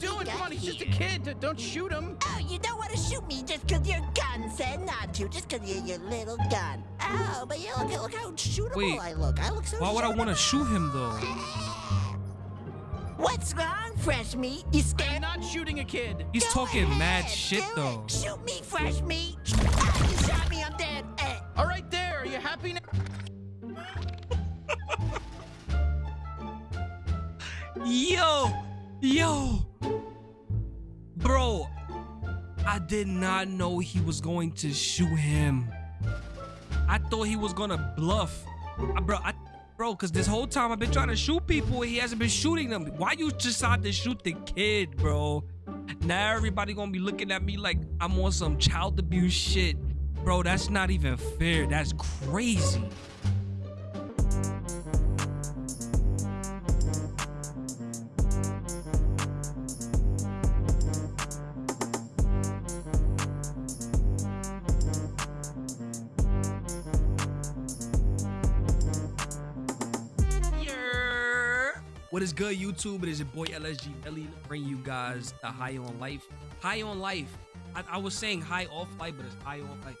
you what we doing? Come on, he's just a kid. Don't shoot him. Oh, you don't want to shoot me just 'cause your gun said not to, just 'cause you're your little gun. Oh, but you look, look how shootable Wait, I look. I look so Why would I want to shoot him though? What's wrong, fresh meat? You scared? I'm scared? not shooting a kid. He's Go talking mad shit do it. though. Shoot me, fresh meat. Ah, you shot me, I'm dead. Eh. All right, there. Are you happy now? Yo, yo, bro, I did not know he was going to shoot him. I thought he was gonna bluff, Uh, bro. I, bro, cause this whole time I've been trying to shoot people, and he hasn't been shooting them. Why you decide to shoot the kid, bro? Now everybody gonna be looking at me like I'm on some child abuse shit, bro. That's not even fair. That's crazy. What is good, YouTube? It is your boy LSG Ellie bringing you guys the High on Life. High on Life. I, I was saying high off life, but it's high on life.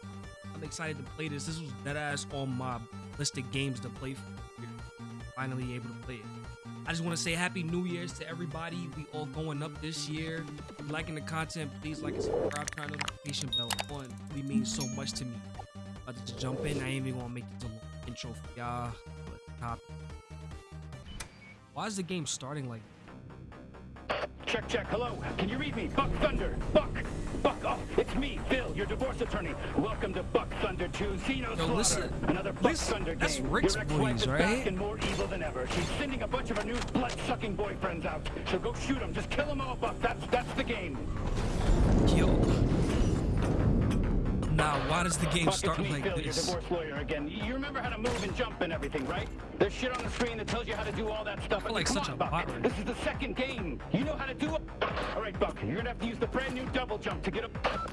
I'm excited to play this. This was dead ass on my list of games to play for. Finally able to play it. I just want to say Happy New Year's to everybody. We all going up this year. If you're liking the content, please like and subscribe. Turn the notification bell on. It really means so much to me. About to jump in. I ain't even gonna make this a long intro for y'all. But top. Why is the game starting like? Check, check. Hello. Can you read me? Buck Thunder. Buck. Buck. Oh, it's me, Phil, your divorce attorney. Welcome to Buck Thunder 2 Xeno Yo, listen. Another Buck Listen, Thunder game. that's Rick's your voice, right? back and more evil than ever. She's sending a bunch of her new blood-sucking boyfriends out. So go shoot them. Just kill them all, Buck. That's that's the game. Yo. Now, why does the game Buck, start like Phil, your this? divorce lawyer again. You remember how to move and jump and everything, right? There's shit on the screen that tells you how to do all that stuff. I mean, like such on, a Buck. right This is the second game. You know how to do it. All right, Buck. You're gonna have to use the brand new double jump to get up.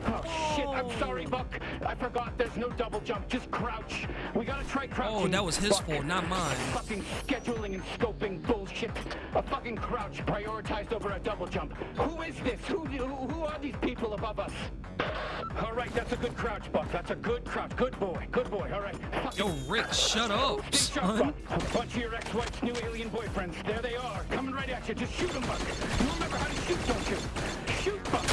Oh shit! I'm sorry, Buck. I forgot. There's no double jump. Just crouch. We gotta try oh, crouching. Oh, that was his Buck. fault, not mine. Fucking scheduling and scoping bullshit. A fucking crouch prioritized over a double jump. Who is this? Who who, who are these people above us? All right, that's a good crouch, Buck. That's a good crouch. Good boy. Good boy. All right. Yo, Rick, shut up, Stay sharp, son. Buck. Bunch of your ex-wife's new alien boyfriends. There they are, coming right at you. Just shoot them, Buck. You remember how to shoot, don't you? Shoot, Buck.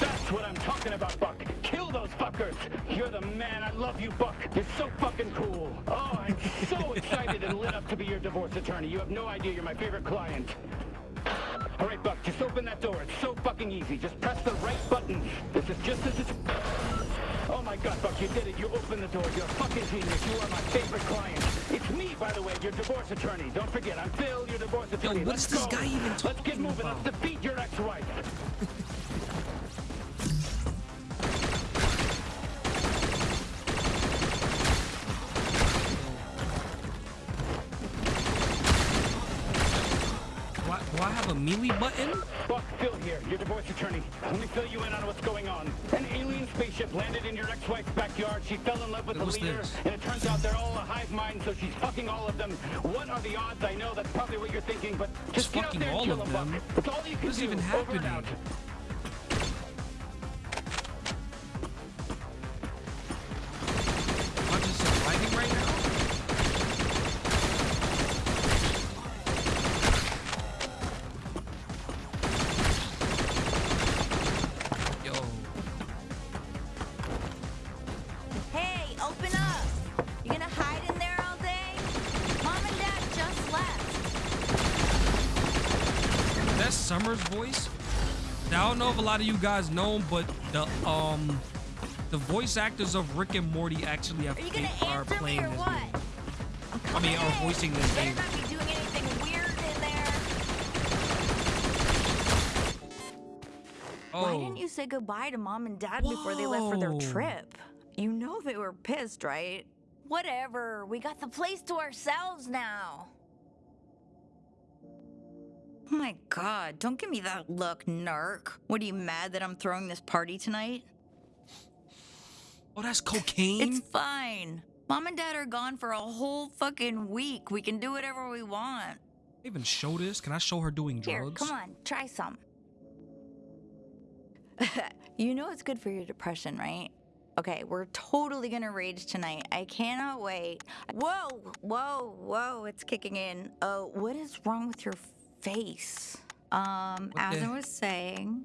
That's what I'm talking about, Buck. Kill those fuckers. You're the man. I love you, Buck. You're so fucking cool. Oh, I'm so excited and lit up to be your divorce attorney. You have no idea. You're my favorite client. All right, Buck, just open that door. It's so fucking easy. Just press the right button. This is just as it's... Oh my god, Buck, you did it. You opened the door. You're a fucking genius. You are my favorite client. It's me, by the way, your divorce attorney. Don't forget, I'm Phil, your divorce attorney. what is Let's this go. guy even talking about? Let's get moving. about? Let's defeat your ex-wife. Why, do I have a melee button? Buck, Phil here, your divorce attorney. Let me fill you in on what's going on. An alien spaceship landed in your ex-wife's backyard. She fell in love with the leader, this? and it turns out they're all a hive mind, so she's fucking all of them. What are the odds? I know that's probably what you're thinking, but just get out fucking there and all kill of them? Buck. That's all you can do. even Over and happening? out. Lot of you guys know him, but the um the voice actors of Rick and Morty actually have Are you gonna are answer me playing or this what? game. I'm I mean, are voicing this You better game. not be doing anything weird in there. Oh, Why didn't you say goodbye to Mom and Dad before they left for their trip? You know they were pissed, right? Whatever. We got the place to ourselves now. Oh my god, don't give me that look, narc. What are you mad that I'm throwing this party tonight? oh, that's cocaine. It's fine. Mom and Dad are gone for a whole fucking week. We can do whatever we want. Even show this? Can I show her doing drugs? Here, come on, try some. you know it's good for your depression, right? Okay, we're totally gonna rage tonight. I cannot wait. Whoa, whoa, whoa, it's kicking in. Oh, what is wrong with your face? Um, What as the- I was saying,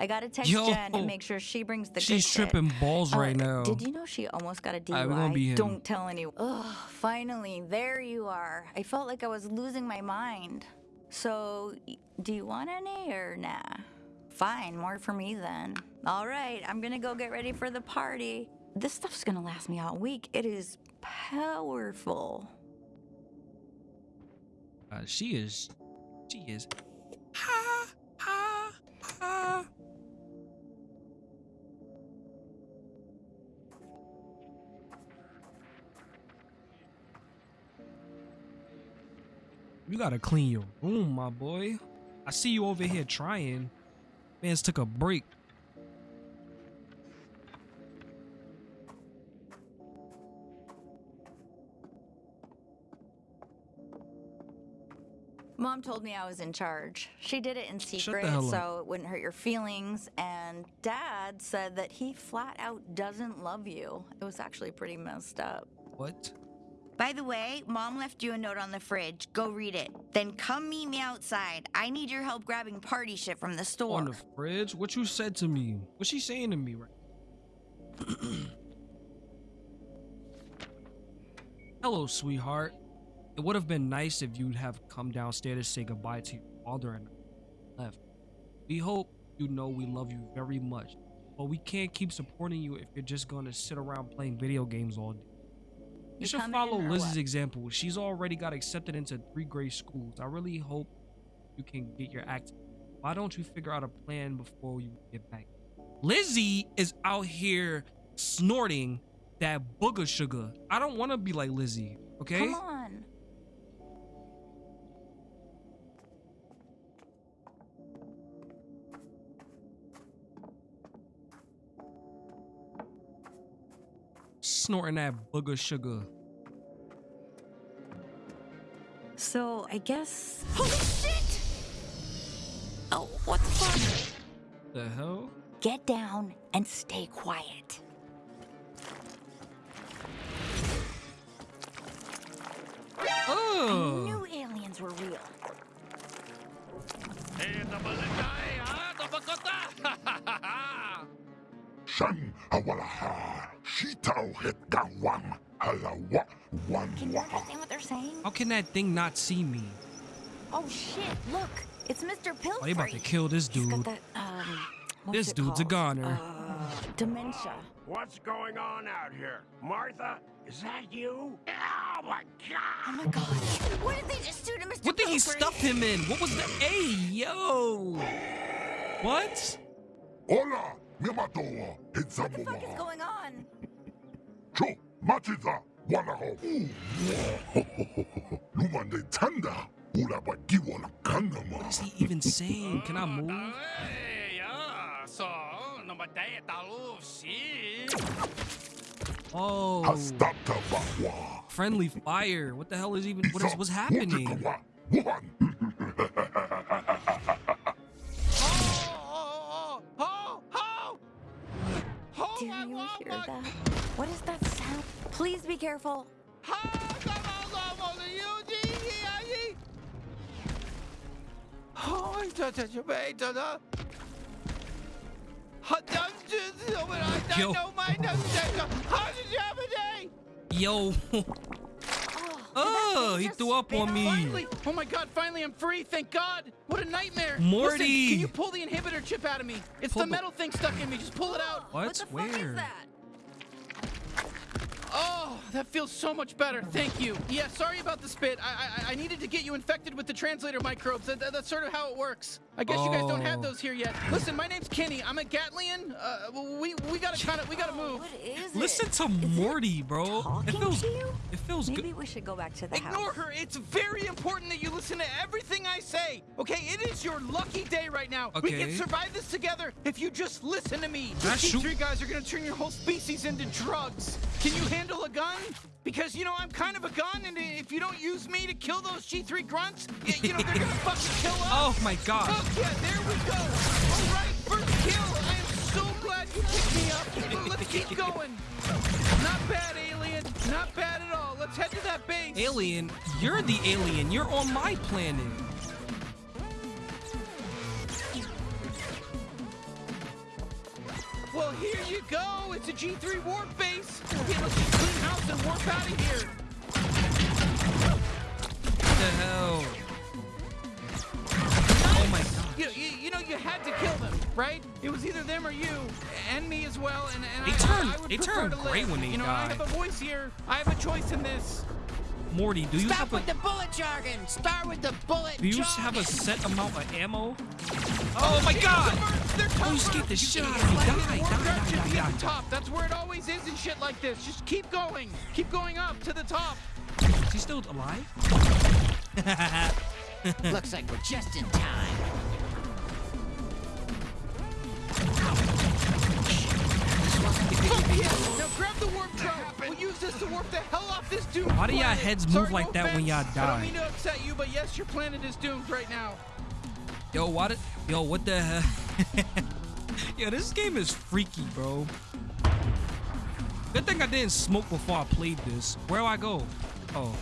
I gotta text Yo. Jen and make sure she brings the good She's shit. tripping balls Uh, right now. Did you know she almost got a DUI? Alright, we're gonna be him. Don't tell anyone. Ugh, finally, there you are. I felt like I was losing my mind. So, y- do you want any or nah? Fine, more for me then. All right, I'm gonna go get ready for the party. This stuff's gonna last me all week. It is powerful. Uh, she is. She is. Ha ha ha. You gotta clean your room, my boy. I see you over here trying. Man's took a break. Mom told me I was in charge. She did it in secret so it wouldn't hurt your feelings. And Dad said that he flat out doesn't love you. It was actually pretty messed up. What? By the way, Mom left you a note on the fridge. Go read it. Then come meet me outside. I need your help grabbing party shit from the store. On the fridge? What you said to me? What's she saying to me right? Hello, sweetheart. It would have been nice if you'd have come downstairs to say goodbye to your father and left. We hope you know we love you very much, but we can't keep supporting you if you're just gonna sit around playing video games all day. You, You should follow Liz's what? example. She's already got accepted into three great schools. I really hope you can get your act. Why don't you figure out a plan before you get back? Lizzie is out here snorting that booger sugar. I don't want to be like Lizzie. Okay. Come on. Snorting that booger sugar. So I guess. Holy shit! Oh, what the fuck? The hell? Get down and stay quiet. I Oh. knew aliens were real. Shan awalaha, shitao het gawang, halawa, wan Can you understand what they're saying? How can that thing not see me? Oh shit! Look, it's Mr. Pillsbury. Oh, they about to kill this He's got dude. that, um, This it dude's a goner. Uh, dementia. What's going on out here? Martha, is that you? Oh my god! Oh my god. What did they just do to Mr. What did he stuff him in? What was the? Hey, yo. What? Hola, mimatoa, What the fuck is going on? Cho, machiza, walaho. Lumande tanda, ulaba giwala kanama. What is he even saying? Can I move? Hey, yeah. So, namatay talo si. Oh, Hastata friendly fire. What the hell is even? What is what's happening? Mutikawa, Wuhan. Do you hear that? What is that sound? Please be careful. Oh. Oh? Oh, Yo. don't know my nose. How did you have a day? Yo. Oh, Oh, he threw up on me. Finally! Oh my god, finally I'm free, thank god! What a nightmare! Morty! Listen, can you pull the inhibitor chip out of me? It's Pull the the- metal thing stuck in me, just pull it out! What? What the fuck Where? That feels so much better, thank you. Yeah, sorry about the spit. I I, I needed to get you infected with the translator microbes. That, that- that's sort of how it works. I guess you guys don't have Oh. those here yet. Listen, my name's Kenny. I'm a Gatlian. Uh, we we gotta kind of we gotta move. What is it? Listen to Is it Morty, bro. It talking feels. to you? It feels Maybe good. we should go back to the Ignore house. her. It's very important that you listen to everything I say. Okay, it is your lucky day right now. We can survive this together if you just listen to me. Can These three guys are gonna turn your whole species into drugs. Can you handle a gun? Because, you know, I'm kind of a gun, and if you don't use me to kill those G3 grunts, y- you know, they're gonna fucking kill us. Oh my god. Fuck yeah, there we go. All right, first kill. I am so glad you picked me up. But Let's keep going. Not bad, alien. Not bad at all. Let's head to that base. Alien, you're the alien. You're on my planet. Well, here you go. It's a G3 warp base. Okay, let's just clean house and warp out of here. What the hell? Oh my god. You, you, you know, you had to kill them, right? It was either them or you, and me as well. And, and They I, turn- I, I would they prefer turn to gray live. when they You know, die. I have a voice here. I have a choice in this. Morty, do you Stop have a with the bullet jargon. Start with the bullet do you jargon. have a set amount of ammo? Oh, oh my god! They're Oh, you tougher. scared the shit You out can of me. slide Die, in. die, die, die, die, the top. That's where it always is in shit like this. Just keep going. Keep going up to the top. Is he still alive? Looks like we're just in time. Fuck Why do y'all heads move Sorry, like no that when offense. y'all I don't die? mean to upset you, but yes, your planet is doomed right now. Yo, what? Yo, what the hell? Yo, this game is freaky, bro. Good thing I didn't smoke before I played this. Where do I go? Oh.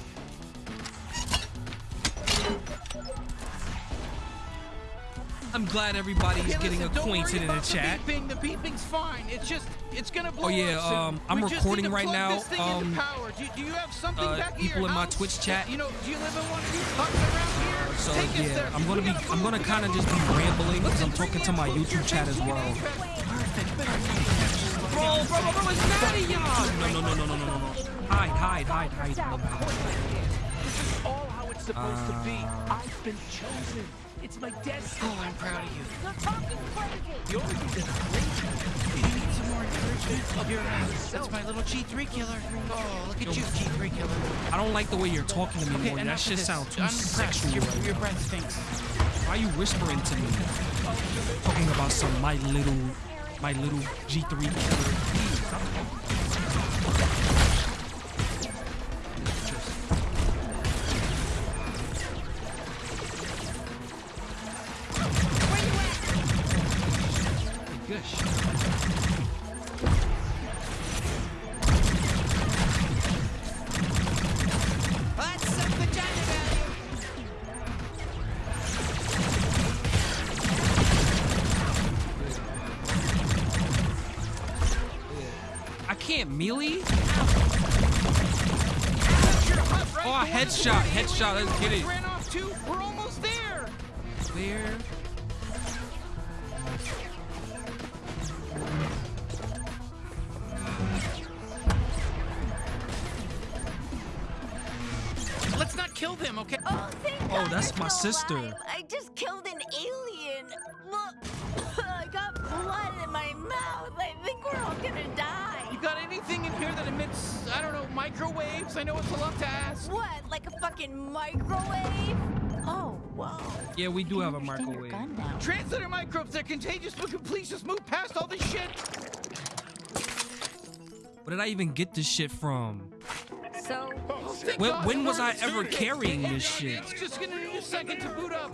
I'm glad everybody's Okay, getting listen, don't acquainted in the chat. The beeping. The beeping's fine. It's just, it's gonna blow Oh, yeah, up soon. um, I'm we recording right now, This um, power. Do, do you have something uh, back at people in my house? Twitch chat. You know, do you live in one of these huts around here? So Take yeah, there. I'm gonna We be gotta I'm gonna kind of just be rambling because I'm talking to my YouTube your chat as well. Perfect. Bro, bro, bro, bro, it's mad at y'all. No, no, no, no, no, no, no, no. Hide, hide, hide, hide. No, no. all how it's supposed to be. Uh. I've been chosen. It's my destiny. Oh, I'm proud of you. The only thing that's crazy Do you need some more encouragement? Here, uh, that's my little G3 killer. Oh, look at you, G3 killer. I don't like the way you're talking to me, Okay, Morty. That shit sounds too I'm sexual. Your, right your breath stinks. Why are you whispering to me? Talking about some my little, my little G3 killer. Please, kill them, okay? Oh, thank Oh, God that's my sister. alive. I just killed an alien. Look, I got blood in my mouth. I think we're all gonna die. You got anything in here that emits, I don't know, microwaves? I know it's a lot to ask. What? Like a fucking microwave? Oh, whoa. Yeah, we do have a microwave. gun now. Translator microbes, they're contagious, but can please just move past all this shit. Where did I even get this shit from? So, Thank When- when was I ever service. carrying It- this it- shit? It's just gonna need a second to boot up.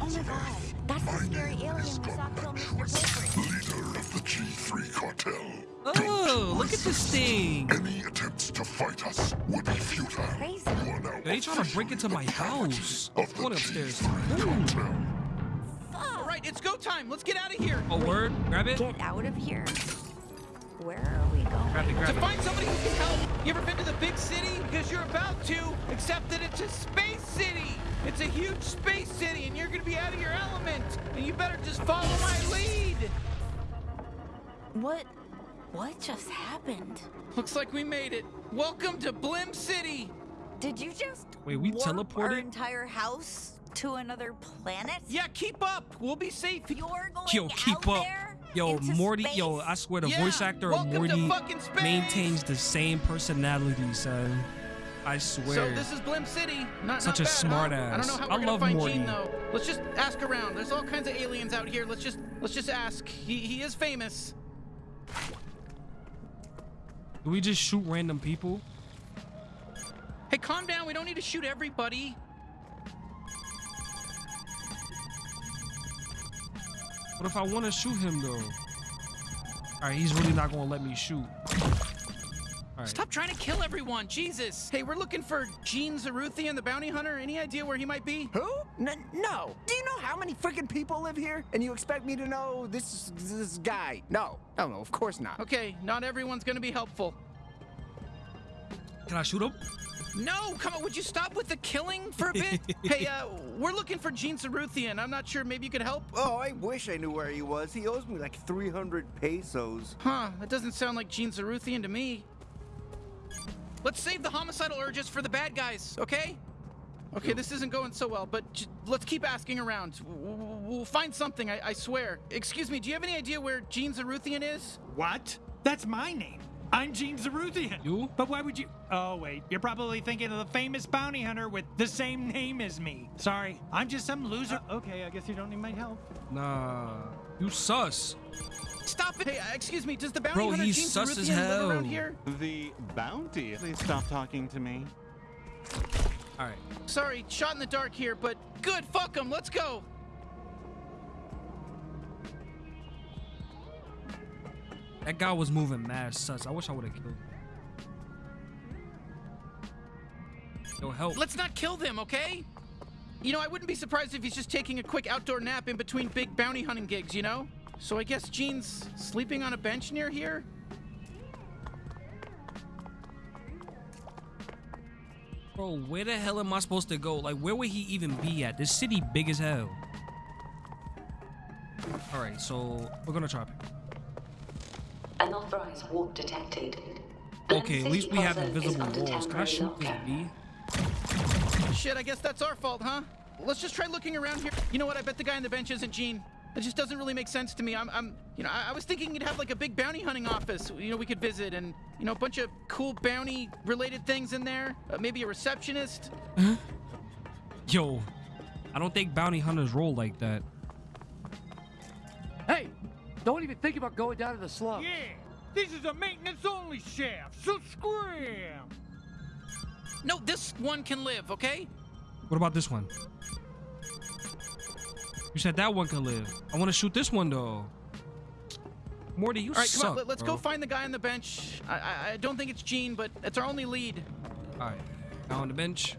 oh my God, that's the scary alien we saw kill Mr. Paper. Leader of the G3 cartel. Oh, look at this thing. Any attempts to fight us would be futile. Crazy. You are now They trying to break into my house. Of the Going upstairs. G3. All right, it's go time. Let's get out of here. Oh, word? Grab it? Get out of here. Where are we going? Grab it, To it. find somebody who can help. You ever been to the big city? Because you're about to, except that it's a space city. It's a huge space city, and you're gonna be out of your element. And you better just follow my lead. What? What just happened? Looks like we made it. Welcome to Blim City. Did you just Wait, we warp our teleported? entire house to another planet? Yeah, keep up. We'll be safe. You're going Yo, keep out up. there Yo, into Morty, yo. I swear the Yeah, voice actor of welcome to Morty maintains the same personality, son. I swear. So this is Blim City. Not, Such not a bad, smart huh? I don't ass. know how I we're gonna love find Morty. Gene though. Let's just ask around. There's all kinds of aliens out here. Let's just let's just ask. He he is famous. Do we just shoot random people? Hey, calm down. We don't need to shoot everybody. What if I want to shoot him though? All right, he's really not gonna let me shoot. All right. Stop trying to kill everyone. Jesus. Hey, we're looking for Gene Zaruthian, the bounty hunter. Any idea where he might be? Who? N- no. Do you know how many freaking people live here? And you expect me to know this this guy? No. No, no, of course not. Okay, not everyone's gonna be helpful. Can I shoot him? No, come on. Would you stop with the killing for a bit? hey, uh, we're looking for Gene Zaruthian. I'm not sure. Maybe you could help. Oh, I wish I knew where he was. He owes me like 300 pesos. Huh? That doesn't sound like Gene Zaruthian to me. Let's save the homicidal urges for the bad guys, okay? Okay, this isn't going so well, but j- let's keep asking around. W- w- We'll find something, I, I swear. Excuse me, do you have any idea where Gene Zaruthian is? What? That's my name. I'm Gene Zaruthian. You? But why would you? Oh, wait. You're probably thinking of the famous bounty hunter with the same name as me. Sorry, I'm just some loser. Uh, okay, I guess you don't need my help. Nah, you sus. Stop it! Hey, uh, excuse me, does the bounty Bro, hunter he's Gene sus as Zaruthian live around here? The bounty? Please stop talking to me. All right. Sorry, shot in the dark here, but good, fuck him, let's go! That guy was moving mad sus. I wish I would have killed him. Yo, help. Let's not kill them, okay? You know, I wouldn't be surprised if he's just taking a quick outdoor nap in between big bounty hunting gigs, you know? So I guess Gene's sleeping on a bench near here? Bro, where the hell am I supposed to go? Like, where would he even be at? This city big as hell. All right, so we're gonna try. Unauthorized warp detected. Okay, at least we have invisible under walls. Can I shoot this bee? Shit, I guess that's our fault, huh? Let's just try looking around here. You know what? I bet the guy on the bench isn't Gene. It just doesn't really make sense to me. I'm, I'm you know, I, I was thinking you'd have like a big bounty hunting office, you know, we could visit and, you know, a bunch of cool bounty related things in there. Uh, maybe a receptionist. Yo, I don't think bounty hunters roll like that. Hey, don't even think about going down to the slum. Yeah, this is a maintenance-only shaft, so scram. No, this one can live, okay? What about this one? You said that one can live. I want to shoot this one though. Morty, you All right, suck, come on, let, us bro. go find the guy on the bench. I, I, I don't think it's Gene, but it's our only lead. All right, now on the bench.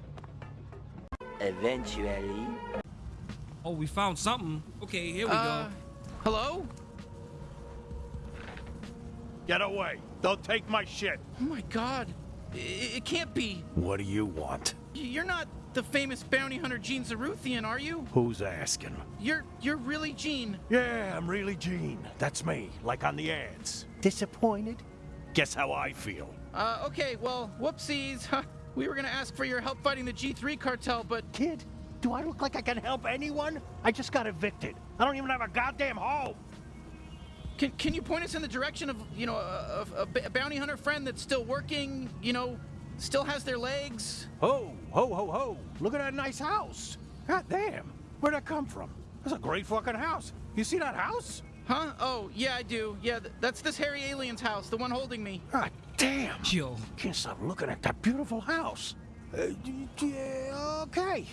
Eventually. Oh, we found something. Okay, here we Uh, go. Hello? Get away. Don't take my shit. Oh my god. I- It, can't be. What do you want? You're not the famous bounty hunter Gene Zaruthian, are you? Who's asking? You're you're really Gene. Yeah, I'm really Gene. That's me, like on the ads. Disappointed? Guess how I feel. Uh, okay, well, whoopsies. Huh. We were gonna ask for your help fighting the G3 cartel, but Kid, do I look like I can help anyone? I just got evicted. I don't even have a goddamn home. Can, can you point us in the direction of, you know, a, a, a b- a bounty hunter friend that's still working, you know, still has their legs? Ho, ho, ho, ho. Look at that nice house. God damn. Where'd that come from? That's a great fucking house. You see that house? Huh? Oh, yeah, I do. Yeah, th- that's this hairy alien's house, the one holding me. God damn. Yo, Can't stop looking at that beautiful house. Uh, yeah, okay.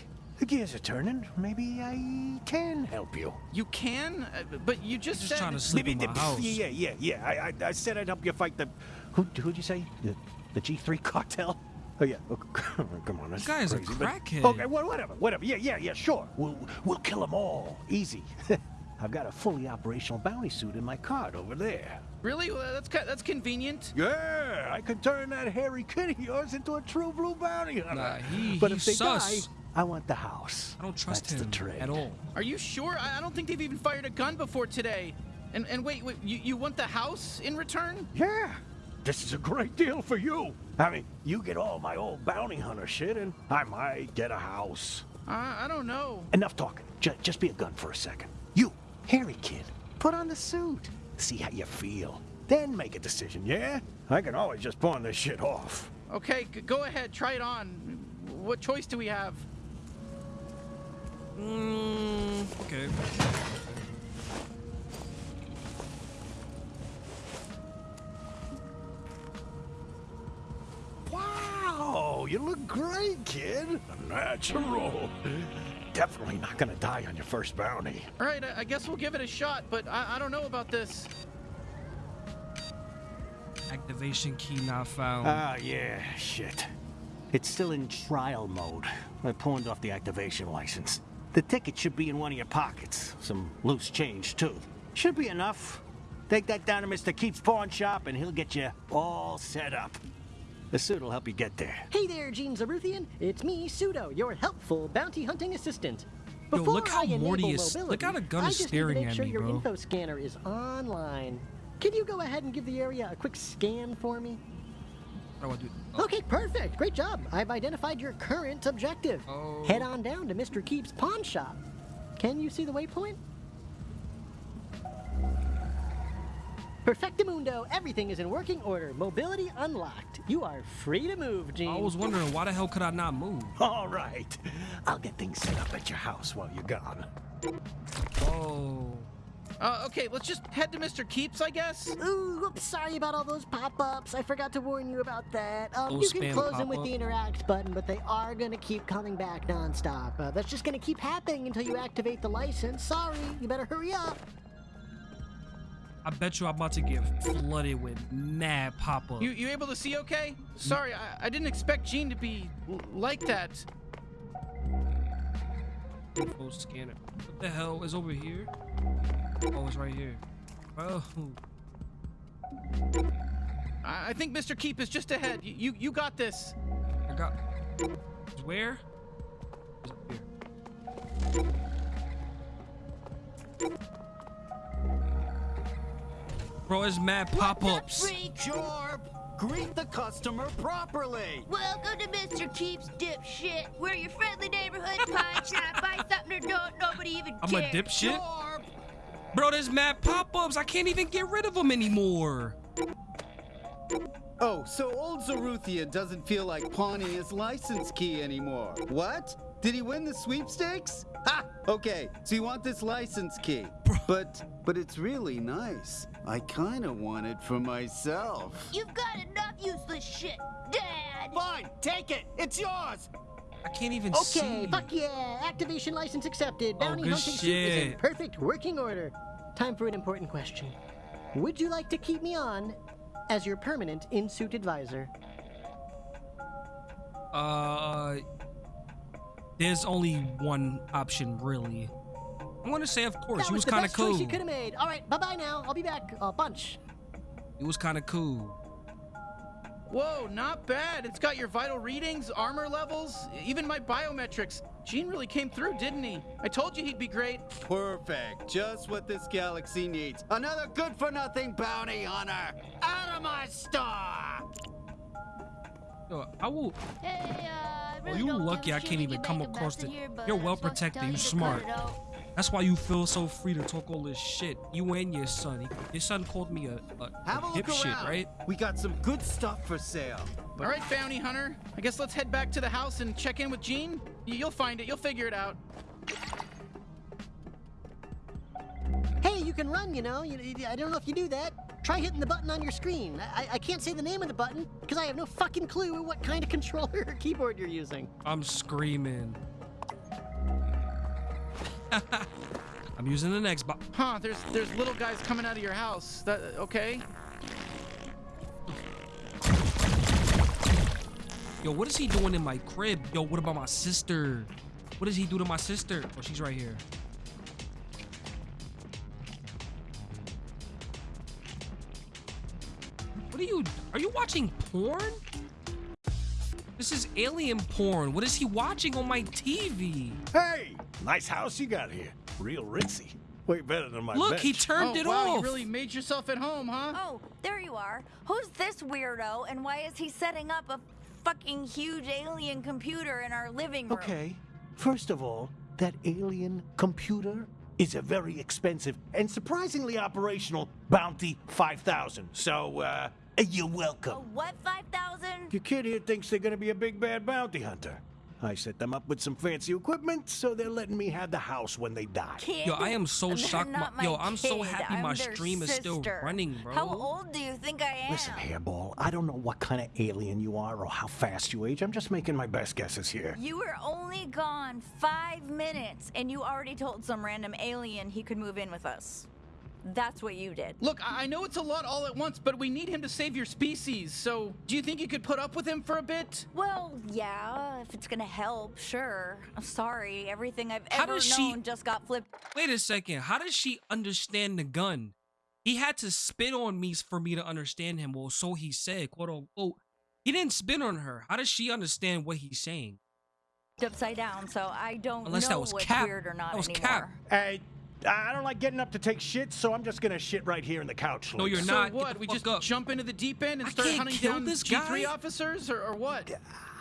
The gears are turning. Maybe I can help you. You can, uh, but you just just said. trying to sleep in my Maybe- house. Yeah, yeah, yeah. I, I, I said I'd help you fight the. Who, who'd you say? The, the G3 cartel? Oh yeah. Oh, come on. This guy is a crazy, but- crackhead. Okay, well, whatever, whatever. Yeah, yeah, yeah. Sure. We'll we'll kill them all. Easy. I've got a fully operational bounty suit in my cart over there. Really? Well, that's that's convenient. Yeah, I could turn that hairy kid of yours into a true blue bounty hunter. Nah, he- but he if they sus. die, I want the house. I don't trust That's him the trade. at all. Are you sure? I, I don't think they've even fired a gun before today. And and wait, wait, you, you want the house in return? Yeah. This is a great deal for you. I mean, you get all my old bounty hunter shit, and I might get a house. Uh, I don't know. Enough talking. J- just be a gun for a second. You, hairy kid, put on the suit. See how you feel. Then make a decision, yeah? I can always just pawn this shit off. Okay, g- go ahead, try it on. What choice do we have? Mm, okay. Wow, you look great, kid. Natural. Definitely not gonna die on your first bounty. All right, I, guess we'll give it a shot, but I, I don't know about this. Activation key not found. Ah, yeah, shit. It's still in trial mode. I pawned off the activation license. The ticket should be in one of your pockets. Some loose change, too. Should be enough. Take that down to Mr. Keith's pawn shop and he'll get you all set up. The suit will help you get there. Hey there, Gene Zaruthian. It's me, Pseudo, your helpful bounty hunting assistant. Yo, Before look how I enable Morty is- mobility, look how the gun I just staring need to make at sure me, your bro. info scanner is online. Can you go ahead and give the area a quick scan for me? How do I do? Oh. Okay, perfect. Great job. I've identified your current objective. Oh. Head on down to Mr. Keep's pawn shop. Can you see the waypoint? Perfectamundo, everything is in working order. Mobility unlocked. You are free to move, Gene. I was wondering why the hell could I not move? All right. I'll get things set up at your house while you're gone. Oh. Uh, okay, let's just head to Mr. Keeps, I guess. Ooh, whoops, sorry about all those pop-ups. I forgot to warn you about that. Um, you can close them with the interact button, but they are gonna keep coming back nonstop. Uh, that's just gonna keep happening until you activate the license. Sorry, you better hurry up. I bet you I'm about to get flooded with mad pop-ups. You you able to see okay? Sorry, I, I didn't expect Gene to be like that. Info scanner. What the hell is over here? Oh, it's right here. Oh. I, I think Mr. Keep is just ahead. You you, you got this. I got. Where? It's up here. Bro, it's mad pop-ups. Jorp! Greet the customer properly! Welcome to Mr. Keeps Dipshit. We're your friendly neighborhood pawn shop. Buy something or don't, nobody even I'm a cares. dipshit. Bro, there's mad pop-ups. I can't even get rid of them anymore. Oh, so old Zaruthian doesn't feel like pawning his license key anymore. What? Did he win the sweepstakes? Ha! Okay, so you want this license key. But but it's really nice. I kinda want it for myself. You've got enough useless shit, Dad. Fine, take it. It's yours. I can't even Okay, see. Okay, fuck yeah. Activation license accepted. Oh, Bounty good hunting suit is in perfect working order. Time for an important question. Would you like to keep me on as your permanent in-suit advisor? Uh, there's only one option, really. I'm gonna say, of course, that he was the kind of best choice cool. you could have made. All right, bye-bye now. I'll be back a bunch. He was kind of cool. Whoa, not bad. It's got your vital readings, armor levels, even my biometrics. Gene really came through, didn't he? I told you he'd be great. Perfect. Just what this galaxy needs. Another good for nothing bounty hunter. Out of my star! Yo, I will. Hey, uh, I Oh, really you don't lucky give a I shit can't even come across mess it. here, You're well just want to protected. tell You you to smart. It out. That's why you feel so free to talk all this shit. You and your son. Your son called me a, a, a Have a look dipshit, around. right? We got some good stuff for sale. All right, bounty hunter. I guess let's head back to the house and check in with Gene. Y- You'll find it. You'll figure it out. Hey, you can run, you know. You, you- I don't know if you do that. Try hitting the button on your screen. I, I- I can't say the name of the button because I have no fucking clue what kind of controller or keyboard you're using. I'm screaming. I'm using the next box. Huh? There's there's little guys coming out of your house. That okay? Yo, what is he doing in my crib? Yo, what about my sister? What does he do to my sister? Oh, she's right here. What are you? Are you watching porn? This is alien porn. What is he watching on my TV? Hey, nice house you got here. Real ritzy. Way better than my Look, he turned oh, it wow, off. You really made yourself at home, huh? Oh, there you are. Who's this weirdo and why is he setting up a fucking huge alien computer in our living room? Okay, first of all, that alien computer is a very expensive and surprisingly operational Bounty 5000. So, uh, you're welcome. What, 5,000? Your kid here thinks they're gonna be a big bad bounty hunter. I set them up with some fancy equipment, so they're letting me have the house when they die. Kid, Yo, I am so they're shocked. not my- yo, my I'm so happy I'm my their stream is still running, bro. How old do you think I am? Listen, Hairball, I don't know what kind of alien you are or how fast you age. I'm just making my best guesses here. You were only gone five minutes, and you already told some random alien he could move in with us. That's what you did. Look, I I know it's a lot all at once, but we need him to save your species. So, do you think you could put up with him for a bit? Well, yeah, if it's gonna help, sure. I'm sorry, everything I've How ever does she- known just got flipped. Wait a second. How does she understand the gun? He had to spit on me for me to understand him. Well, so he said, quote unquote. He didn't spit on her. How does she understand what he's saying? upside down, so I don't Unless know that was what's Cap. weird or not That was anymore. Cap. Hey, I don't like getting up to take shit, so I'm just gonna shit right here in the couch. No, you're Luke. so not. What? We just up. jump into the deep end and I start can't hunting kill down this G3 guy? officers, or, or what?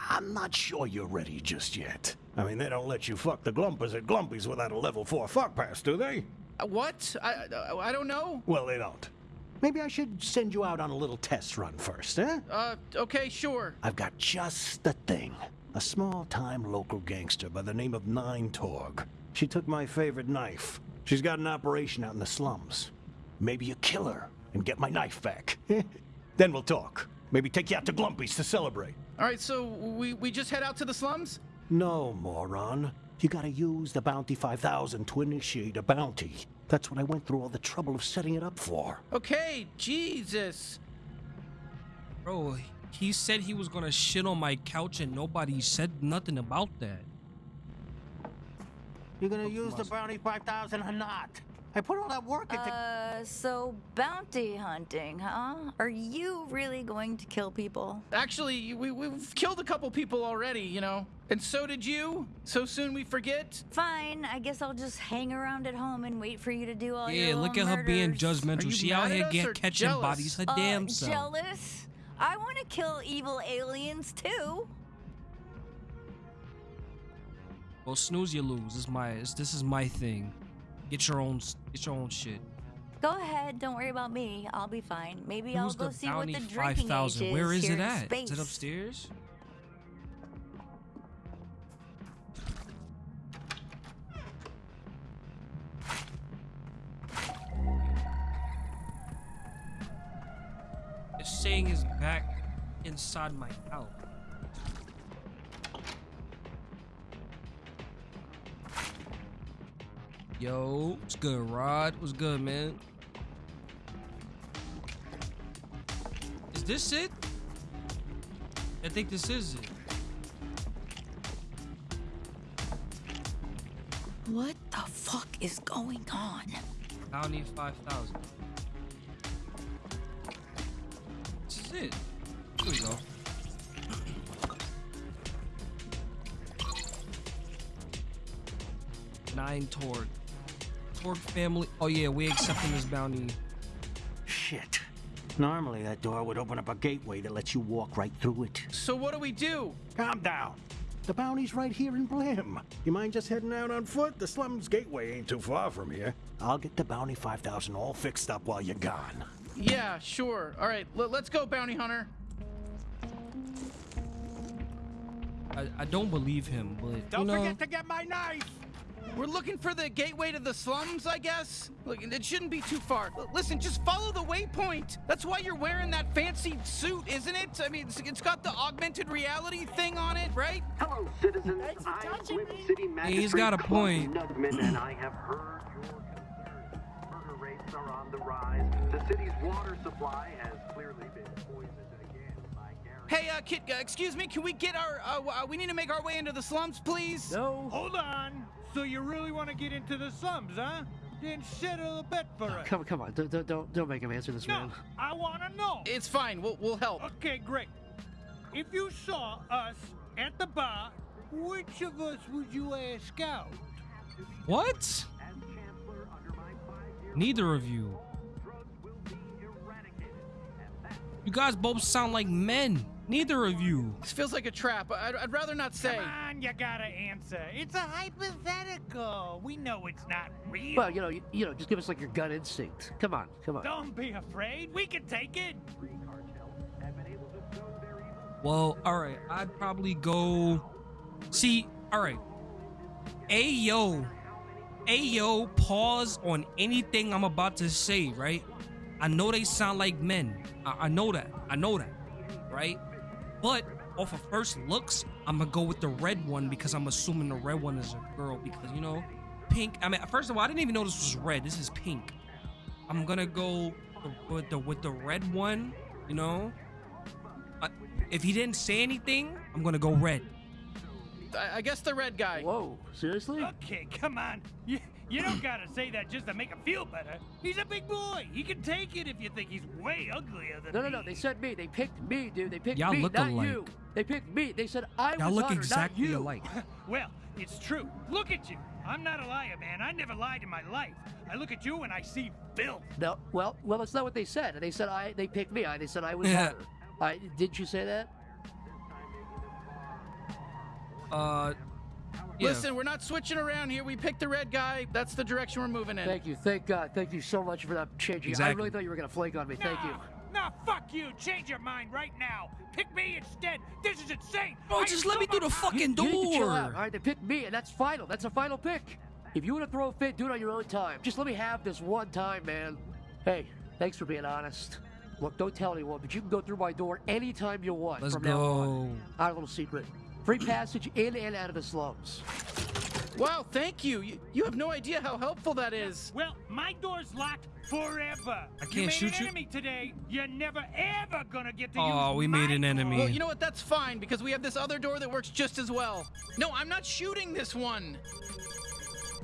I'm not sure you're ready just yet. I mean, they don't let you fuck the Glumpers at Glumpies without a level 4 fuck pass, do they? Uh, what? I, I I don't know. Well, they don't. Maybe I should send you out on a little test run first, eh? Uh, okay, sure. I've got just the thing. A small-time local gangster by the name of Nine Torg. She took my favorite knife. She's got an operation out in the slums. Maybe you kill her and get my knife back. then we'll talk. Maybe take you out to Glumpies to celebrate. All right, so we we just head out to the slums. No, moron. You gotta use the Bounty 5000 to initiate a bounty. That's what I went through all the trouble of setting it up for. Okay, Jesus. Bro, he said he was gonna shit on my couch and nobody said nothing about that. You're gonna use the Bounty 5000 or not? I put all that work into... Uh, so bounty hunting, huh? Are you really going to kill people? Actually, we we've killed a couple people already, you know. And so did you. So soon we forget. Fine, I guess I'll just hang around at home and wait for you to do all your Yeah, look at little her being murders. Are judgmental. you She mad out at here us get or catching jealous? bodies her Uh, damn self. jealous? I want to kill evil aliens too. Well, snooze, you lose. This is my this, is my thing. Get your own get your own shit. Go ahead, don't worry about me. I'll be fine. Maybe I'll go see what the drinking age thousand? is Where is it at? Space. Is it upstairs? It's saying is back inside my house. Yo, what's good, Rod? What's good, man? Is this it? I think this is it. What the fuck is going on? Bounty 5,000. This is it. Here we go. Nine Torg. Torque family. Oh yeah, we accepting this bounty. Shit. Normally that door would open up a gateway that lets you walk right through it. So what do we do? Calm down. The bounty's right here in Blim. You mind just heading out on foot? The slums gateway ain't too far from here. I'll get the bounty 5000 all fixed up while you're gone. Yeah, sure. All right, l- let's go, bounty hunter. I, I don't believe him, but Don't you know, forget to get my knife! We're looking for the gateway to the slums, I guess. Look, it shouldn't be too far. L- listen, just follow the waypoint. That's why you're wearing that fancy suit, isn't it? I mean, it's, it's got the augmented reality thing on it, right? Hello, citizens. I'm Blim City Magistrate he's got a point. Nugman, and I have heard your concerns. Murder rates are on the rise. The city's water supply has clearly been poisoned again by Gary. Hey, uh, kid, uh, excuse me, can we get our, uh, uh, we need to make our way into the slums, please? No. Hold on. So you really want to get into the slums, huh? Then settle a bet for us. Come, come on, don't, don't- don't, don't make him answer this, No, man. I want to know. It's fine, we'll, we'll help. Okay, great. If you saw us at the bar, which of us would you ask out? what? Neither of you. You guys both sound like men. Neither of you. This feels like a trap. I'd, I'd rather not say. Come on, you gotta answer. It's a hypothetical. We know it's not real. Well, you know, you, you know, just give us like your gut instinct. Come on, come on. Don't be afraid. We can take it. Well, all right. I'd probably go See, all right. Ayo, ayo, pause on anything I'm about to say, right? I know they sound like men. I, I know that. I know that, right? But off of first looks, I'm gonna go with the red one because I'm assuming the red one is a girl because you know, pink. I mean, first of all, I didn't even know this was red. This is pink. I'm gonna go with the with the red one. You know, Uh, if he didn't say anything, I'm gonna go red. I, I guess the red guy. Whoa, seriously? Okay, come on. You, you don't gotta say that just to make him feel better. He's a big boy. He can take it if you think he's way uglier than No, no, me. no. They said me. They picked me, dude. They picked Y'all me, look not alike. you. They picked me. They said I Y'all was look Hunter, exactly not you. alike. Well, it's true. Look at you. I'm not a liar, man. I never lied in my life. I look at you and I see filth. No, well, well, that's not what they said. They said I. They picked me. I. They said I was Yeah. I didn't you say that? Uh, yeah. Listen, we're not switching around here. We picked the red guy. That's the direction we're moving in. Thank you. Thank God. Thank you so much for that changing. I really thought you were gonna flake on me. Thank you. Nah, fuck you. Change your mind right now. Pick me instead. This is insane. Bro, I just am let me through the much- fucking You need to chill out. door. All right, they picked me, and that's final. That's a final pick. If you want to throw a fit, do it on your own time. Just let me have this one time, man. Hey, thanks for being honest. Look, don't tell anyone, but you can go through my door anytime you want Let's from now on. Our little secret. Free passage in and out of the slums. Wow, thank you. you. You have no idea how helpful that is. Well, my door's locked forever. I can't made shoot an you? enemy today. You're never ever gonna get to Oh, use we made an enemy. Well, you know what? That's fine because we have this other door that works just as well. No, I'm not shooting this one.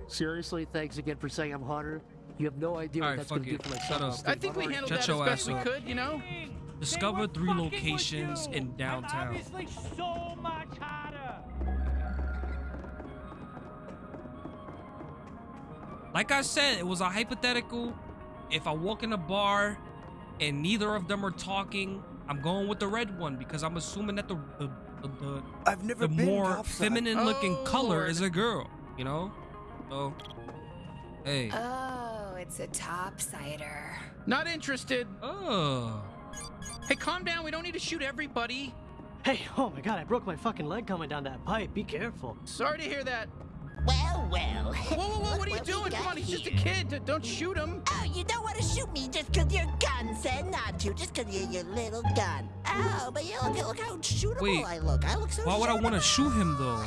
Seriously, thanks again for saying I'm Hunter. You have no idea what Alright, that's going to do for my Shut up. I think we handled Shut that your as best we up. could, you know? Discover three locations in downtown. so much. Like I said, it was a hypothetical. If I walk in a bar and neither of them are talking, I'm going with the red one because I'm assuming that the the, the, the, I've never the been more topside. feminine looking Oh, color Lord. is a girl, you know? So, hey. Oh, it's a topsider. Not interested. Oh. Hey, calm down. We don't need to shoot everybody. Hey, oh my god, I broke my fucking leg coming down that pipe. Be careful. Sorry to hear that. Well, well. Whoa, whoa, whoa, what are you What doing? Come got on, he's just a kid. Don't shoot him. Oh, you don't want to shoot me just 'cause your gun said not to, just 'cause you're your little gun. Oh, but you look, look how shootable Wait, I look. I look so Why would I want to shoot him though?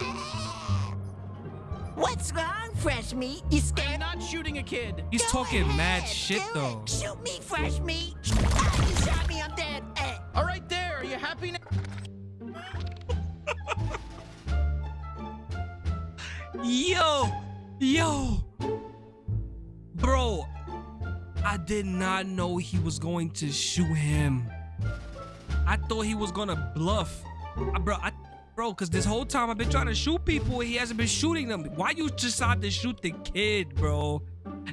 What's wrong, fresh meat? You I'm scared? not shooting a kid. He's Go talking mad shit do it. though. Shoot me, fresh meat. Ah, you shot me, I'm dead. All right, there. Are you happy now? Yo, yo, bro, I did not know he was going to shoot him. I thought he was gonna bluff, I, bro. I, bro, cause this whole time I've been trying to shoot people, and he hasn't been shooting them. Why you decide to shoot the kid, bro?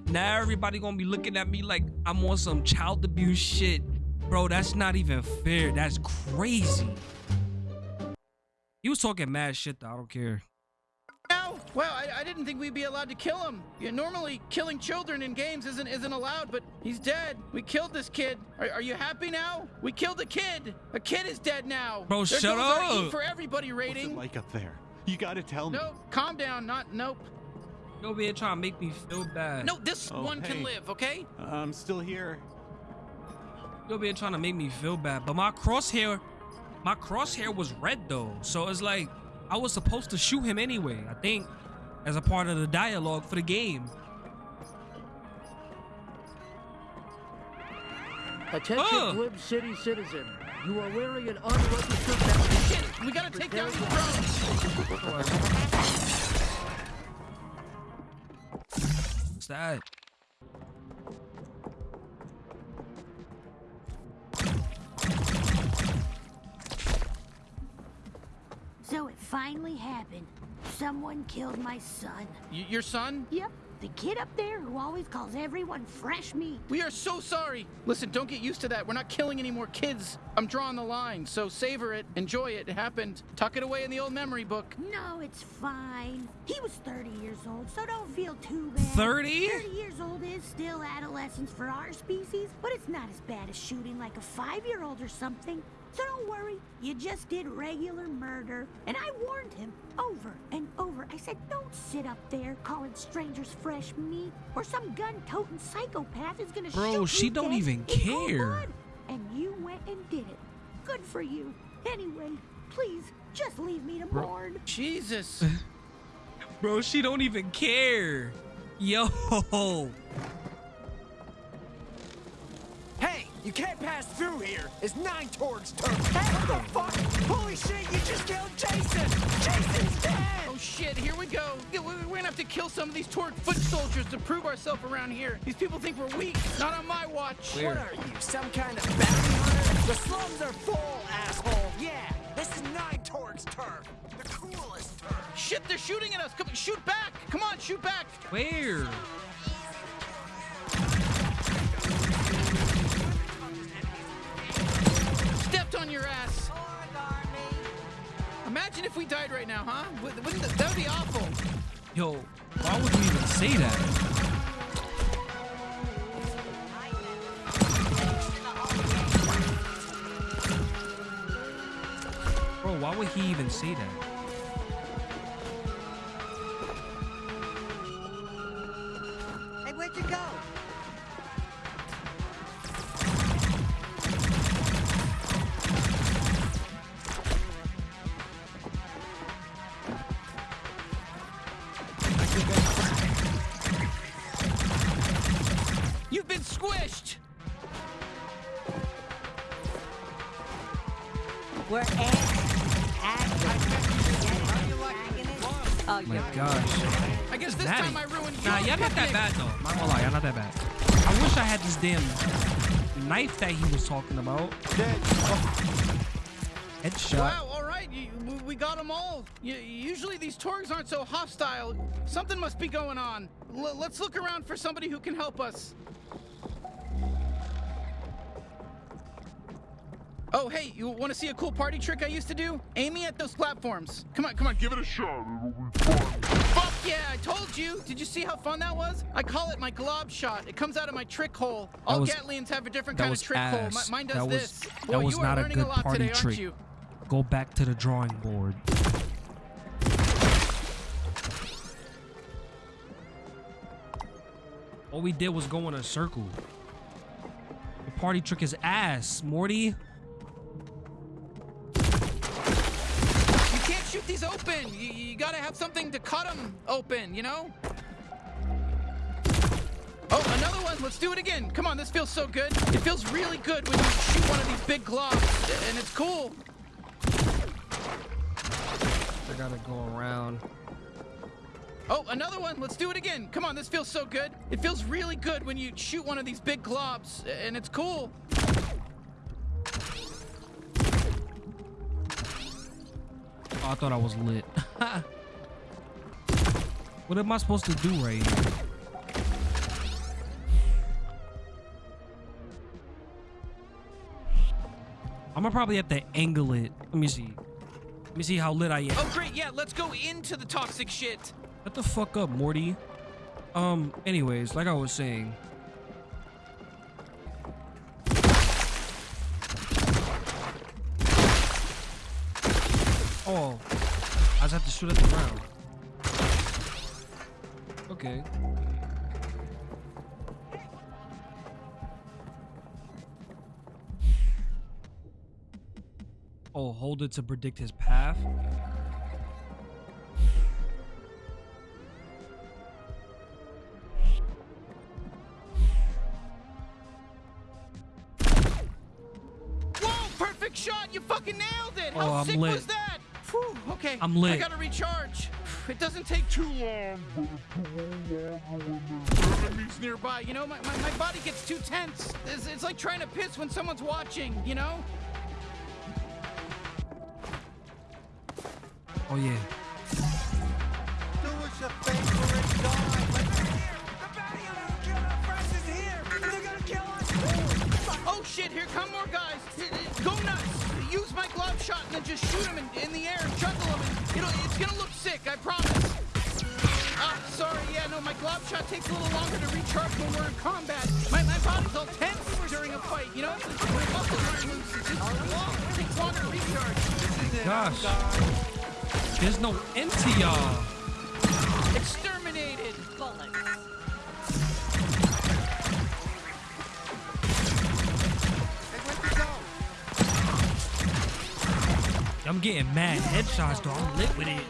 Now everybody gonna be looking at me like I'm on some child abuse shit, bro. That's not even fair. That's crazy. He was talking mad shit though. I don't care. Now? Well, I, I didn't think we'd be allowed to kill him. Yeah, normally, killing children in games isn't isn't allowed, but he's dead. We killed this kid. Are, are you happy now? We killed a kid. A kid is dead now. Bro, there shut goes our up. Eat for everybody rating. What's rating. it like up there? You gotta tell me. No, calm down. Not nope. You over be trying to make me feel bad. No, this Oh, one hey. can live. Okay. Uh, I'm still here. You over here trying to make me feel bad. But my crosshair, my crosshair was red though. So it's like I was supposed to shoot him anyway. I think as a part of the dialogue for the game. Attention, Oh. Blim City citizen. You are wearing an unregistered vest. Shit, we gotta take down these drones. What's that? Happened. Someone killed my son. Y- your son? Yep, the kid up there who always calls everyone fresh meat. We are so sorry. Listen, don't get used to that. We're not killing any more kids. I'm drawing the line. So savor it, enjoy it. It happened. Tuck it away in the old memory book. No, it's fine. He was 30 years old, so don't feel too bad. 30? 30 years old is still adolescence for our species, but it's not as bad as shooting like a five year old or something. So don't worry. You just did regular murder. And I warned him over and over. I said, don't sit up there calling strangers fresh meat, or some gun-toting psychopath is gonna Bro, shoot she don't even care. And you went and did it. Good for you. Anyway, please, just leave me to Bro. mourn. Jesus. Bro, she don't even care. Yo. You can't pass through here. It's Nine Torg's turn. What the fuck? Holy shit, you just killed Jason! Jason's dead! Oh shit, here we go. We- We're gonna have to kill some of these Torg foot soldiers to prove ourselves around here. These people think we're weak. Not on my watch. What are you, some kind of bounty hunter? The slums are full, asshole. Yeah, this is Nine Torg's turf. The coolest turf. Shit, they're shooting at us. Come, shoot back. Come on, shoot back. Where? On your ass. Imagine if we died right now, huh? Wouldn't that, that would be awful. Yo, why would you even say that? Bro, why would he even say that? That he was talking about. Headshot. Wow, all right, you, we- we got them all. Y usually these Torgs aren't so hostile. Something must be going on. L- let's look around for somebody who can help us. Oh, hey, you want to see a cool party trick I used to do? Aim me at those platforms. Come on, come on. Give it a shot. It'll be fun. Yeah, I told you. Did you see how fun that was? I call it my glob shot. It comes out of my trick hole. That All was- Gatlians have a different kind of trick hole. ass. Mi- mine does that was, this. That was you are not a good a lot party today, trick. aren't you? Go back to the drawing board. All we did was go in a circle. The party trick is ass, Morty. These open. You, you gotta have something to cut them open, you know? Oh, another one. Let's do it again. Come on, this feels so good. It feels really good when you shoot one of these big globs, and it's cool. I gotta go around. Oh, another one. Let's do it again. Come on, this feels so good. It feels really good when you shoot one of these big globs, and it's cool. I thought I was lit. what am I supposed to do right here? I'm gonna probably have to angle it. Let me see. Let me see how lit I am. Oh, great. Yeah, let's go into the toxic shit. Shut the fuck up, Morty. Um, anyways, like I was saying. Oh, I just have to shoot at the ground. Okay. Oh, hold it to predict his path. Whoa, perfect shot. You fucking nailed it. Oh, How I'm sick lit. was that? Okay. I'm lit. I gotta recharge. It doesn't take too long. Enemies nearby. You know, my, my, my body gets too tense. It's, it's like trying to piss when someone's watching, you know? Oh yeah. Do us a favor and die. Oh shit, here come more guys. Go nuts. Use my glob shot and then just shoot them in, in the air and juggle them. And it'll, it's gonna look sick, I promise. Ah, sorry, yeah, no, my glob shot takes a little longer to recharge when we're in combat. My, my body's all tense during a fight. You know, it's it's- when muscles aren't loose. It's just long. It takes longer to recharge. Gosh. There's no end to y'all. Exterminated. I'm getting mad headshots though. I'm lit with it.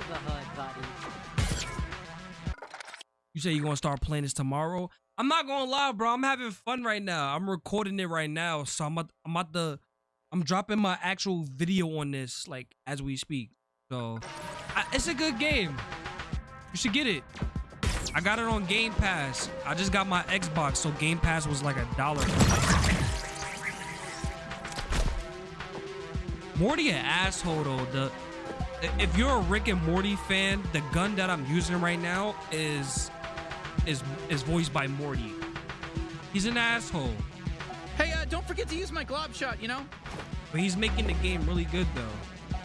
You say you're gonna start playing this tomorrow? I'm not gonna lie, bro. I'm having fun right now. I'm recording it right now, so I'm at, I'm the I'm dropping my actual video on this like as we speak. So I, it's a good game. You should get it. I got it on Game Pass. I just got my Xbox, so Game Pass was like a dollar. Morty an asshole though. The if you're a Rick and Morty fan, the gun that I'm using right now is is is voiced by Morty. He's an asshole, Hey, uh, don't forget to use my glob shot. You know. but he's making the game really good though.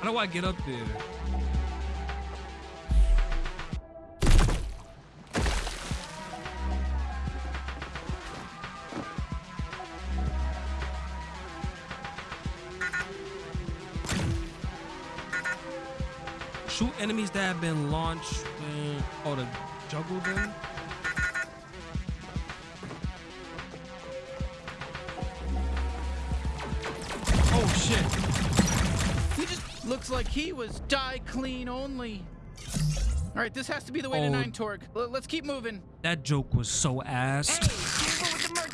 How do I get up there? Shoot enemies that have been launched. Uh, oh, to juggle them. Oh shit! He just looks like he was die clean only. All right, this has to be the way to Oh. Nine Torg. L- let's keep moving. That joke was so ass.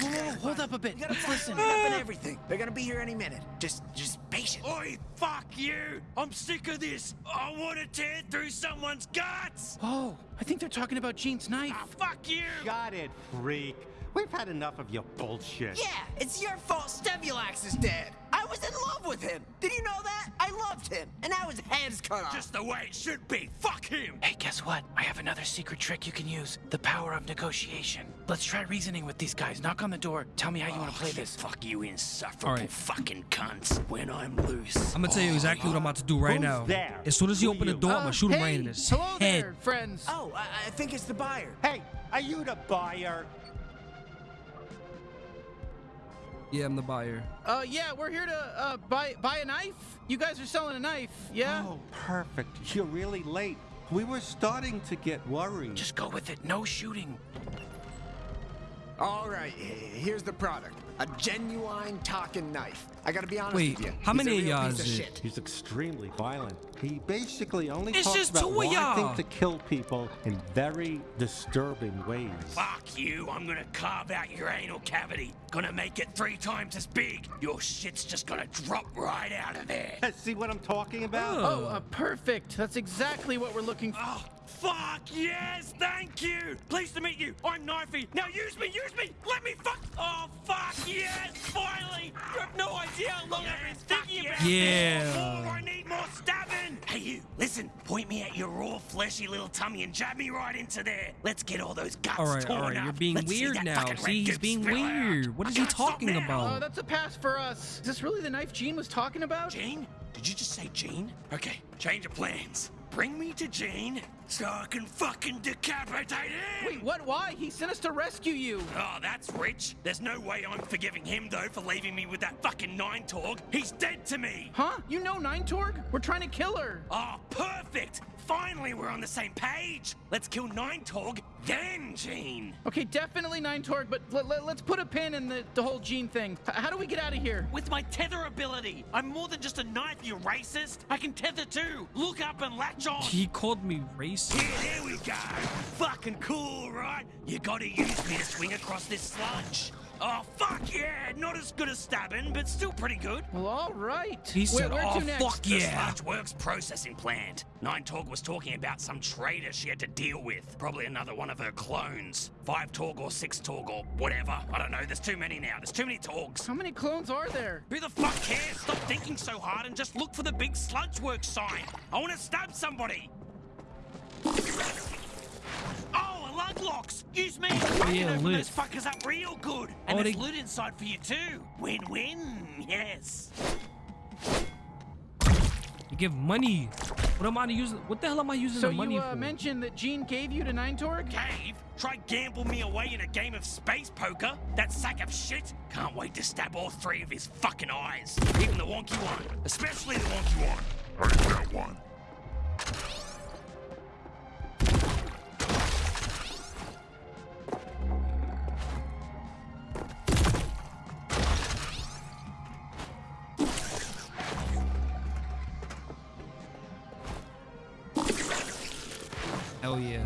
Whoa, hold up a bit. Let's listen. Up and everything. They're gonna be here any minute. Just, just patient. Oi, fuck you! I'm sick of this! I want to tear through someone's guts! Oh, I think they're talking about Gene's knife. Ah, fuck you! Got it, freak. We've had enough of your bullshit. Yeah, it's your fault Stemulax is dead. I was in love with him. Did you know that? I loved him, and now his head's cut off. Just the way it should be! Fuck him! Hey, guess what? I have another secret trick you can use. The power of negotiation. Let's try reasoning with these guys. Knock on the door. Tell me how you want to play this. Fuck you, insufferable All right. fucking cunts. When I'm loose. I'm gonna tell you exactly what I'm about to do right Who's now. there? As soon as he Who open the you? door, I'm Uh, gonna shoot him hey, right in his hello head. there, friends. Oh, I, I think it's the buyer. Hey, are you the buyer? Yeah, I'm the buyer. Uh, yeah, we're here to uh buy buy a knife. You guys are selling a knife, yeah? Oh, perfect. You're really late. We were starting to get worried. Just go with it. No shooting. All right, here's the product. A genuine talking knife. I gotta be honest Wait, with you. how many of y'all is of it? shit. He's extremely violent. He basically only It's talks just about two of wanting to kill people in very disturbing ways. Fuck you! I'm gonna carve out your anal cavity. Gonna make it three times as big. Your shit's just gonna drop right out of there. See what I'm talking about? Oh, uh, perfect. That's exactly what we're looking for. Oh, fuck yes! Thank you! Pleased to meet you. I'm Knifey. Now use me, use me! Let me fuck! Oh, fuck yes! Finally! You have no idea how long I've been thinking about Yeah. this. More, I need more stabbing! Hey, you, listen. Point me at your raw, fleshy little tummy and jab me right into there. Let's get all those guts All right, torn all right. up. You're being Let's weird that now. See, he's being spill out. weird. What I is he talking now. Oh, about? that's a pass for us. Is this really the knife Gene was talking about? Gene? Did you just say Gene? Okay, change of plans. Bring me to Gene so I can fucking decapitate him! Wait, what? Why? He sent us to rescue you. Oh, that's rich. There's no way I'm forgiving him, though, for leaving me with that fucking Nine Torg. He's dead to me! Huh? You know Nine Torg? We're trying to kill her. Oh, perfect! Finally, we're on the same page! Let's kill Nine Torg, then Gene! Okay, definitely Nine Torg, but let, let, us put a pin in the, the whole Gene thing. H- how do we get out of here? With my tether ability! I'm more than just a knife, you racist! I can tether too! Look up and latch on! He called me racist. Here, there we go. Fucking cool, right? You gotta use me to swing across this sludge. Oh, fuck yeah! Not as good as stabbing, but still pretty good. Well, all right. He said, where "Oh, to next? fuck The yeah." Sludge Works processing plant. Nine Torg was talking about some traitor she had to deal with. Probably another one of her clones. Five Torg or six Torg or whatever. I don't know. There's too many now. There's too many Torgs. How many clones are there? Who the fuck cares? Stop thinking so hard and just look for the big Sludge Works sign. I want to stab somebody. Oh, a lug locks! Use me! I can Yeah, open those fuckers up real good. And Oh, there's loot inside for you too. Win-win, yes. You give money. What am I using? What the hell am I using So the money you uh, for? mentioned that Gene gave you to Nine Torg? Cave? Try gamble me away in a game of space poker? That sack of shit? Can't wait to stab all three of his fucking eyes. Even the wonky one. Especially the wonky one. Ain't that one. Hell yeah.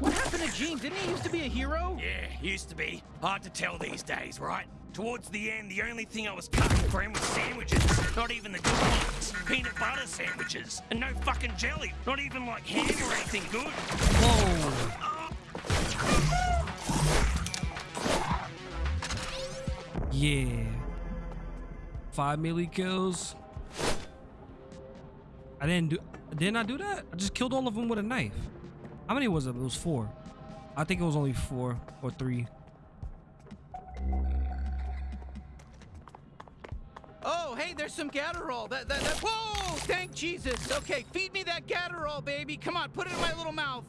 What happened to Gene? Didn't he used to be a hero? Yeah, used to be. Hard to tell these days, right? Towards the end, the only thing I was cutting for him was sandwiches. Not even the good ones. Peanut butter sandwiches. And no fucking jelly. Not even like ham or anything good. Whoa. Yeah. Five melee kills. I didn't do. Didn't I do that? I just killed all of them with a knife. How many was it? It was four. I think it was only four or three. Oh, hey, there's some Gatterall. That, that, that, whoa! Thank Jesus. Okay, feed me that Gatterall, baby. Come on, put it in my little mouth.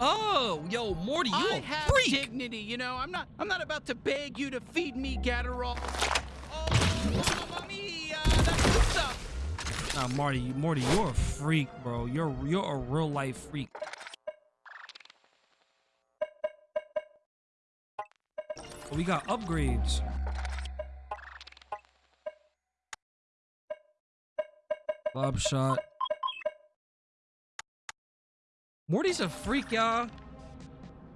Oh, yo, Morty, you I a have freak. dignity, you know. I'm not. I'm not about to beg you to feed me Gatterall. Oh, mamma mia! That's good stuff. Nah, Marty, Morty, you're a freak, bro. You're you're a real life freak. We got upgrades. Bob shot. Morty's a freak, y'all.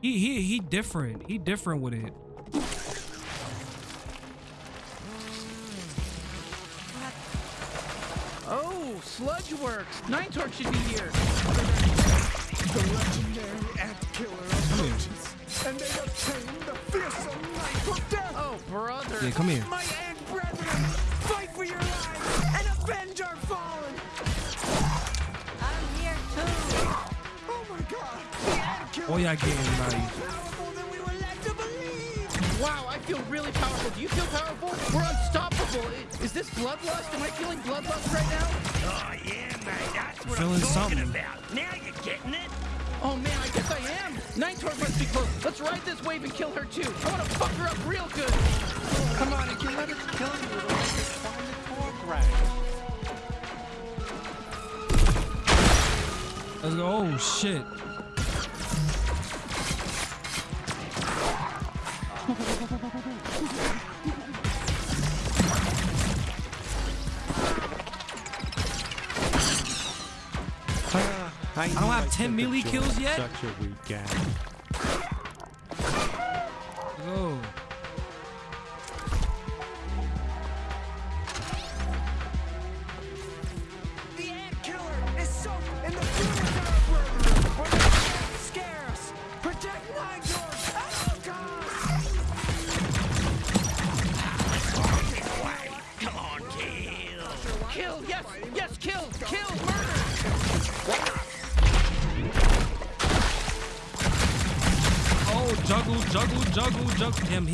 He he he different. He different with it. Oh, Sludge Works. Nine Torg should be here. The legendary ant killer approaches, and they obtain brother. Yeah, come here. My ant brethren, fight for your lives and avenge our fallen. I'm here too. Oh my God! The ant killer Oh yeah, getting is nice. more powerful than we were led to believe. Wow, I feel really powerful. Do you feel powerful? We're unstoppable. Is this bloodlust? Am I feeling bloodlust right now? Oh, yeah, mate. That's what Feeling I'm talking something. about. Now you're getting it. Oh man, Let's ride this wave and kill her too. I want to fuck her up real good. Come on, if you let us kill you, it'll make us find the Torg rack. Let's go. Oh shit. I, don't have 10 melee kills yet? Such a weak guy.